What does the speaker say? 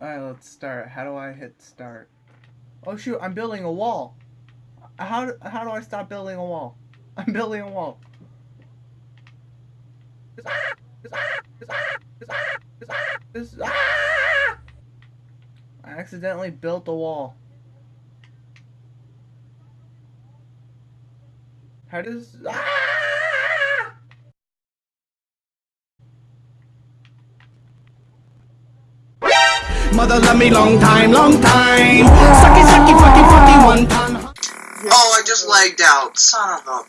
Alright, let's start. How do I hit start? Oh shoot, I'm building a wall. How, do- how do I stop building a wall? I'm building a wall. I accidentally built a wall. How does... Ah. Mother love me long time, long time. Sucky, sucky, fucky, fucky, one time. Oh, I just lagged out. Son of a